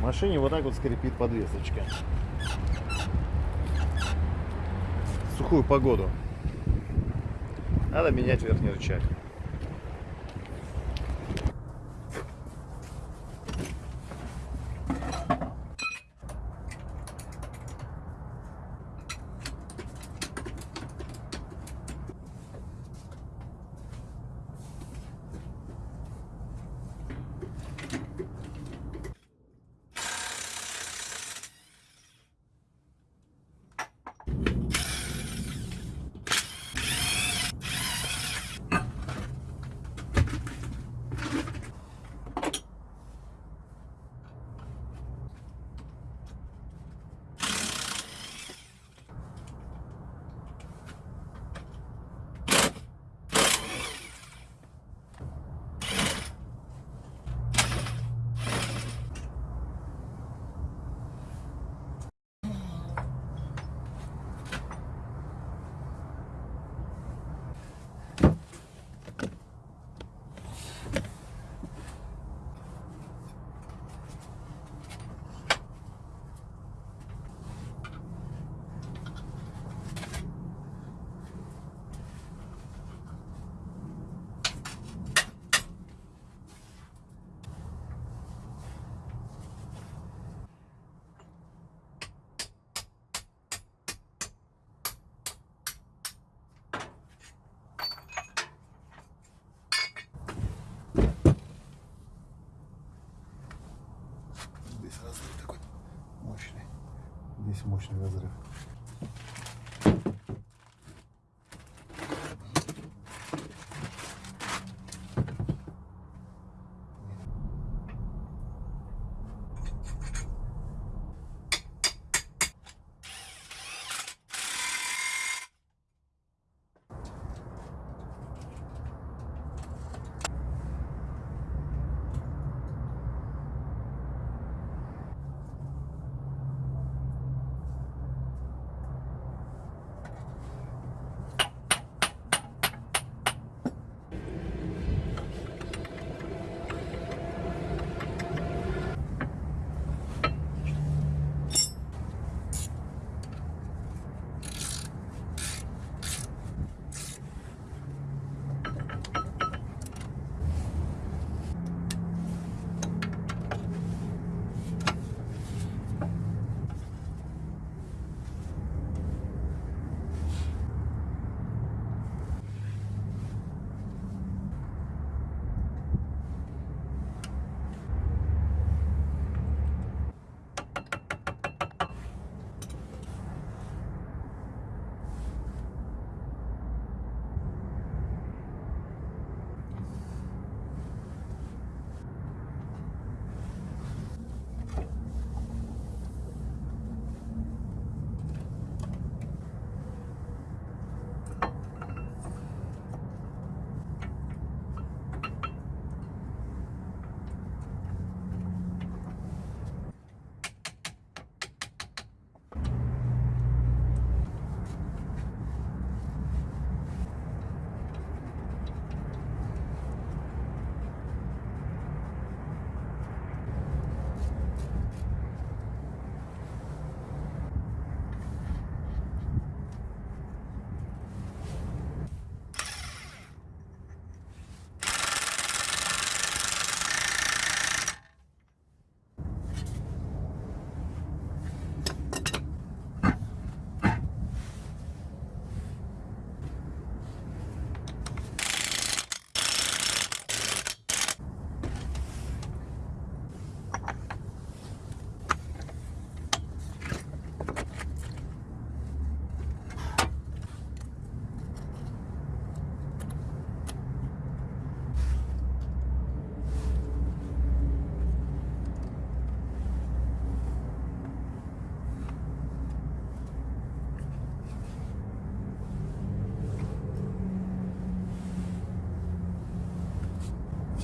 Машине вот так вот скрипит подвесочка. В сухую погоду. Надо менять верхний рычаг. Здесь разрыв такой мощный. Здесь мощный разрыв.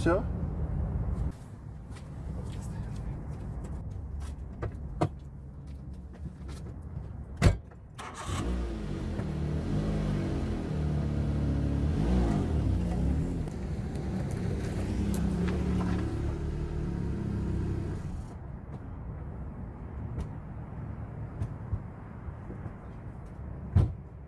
senhor?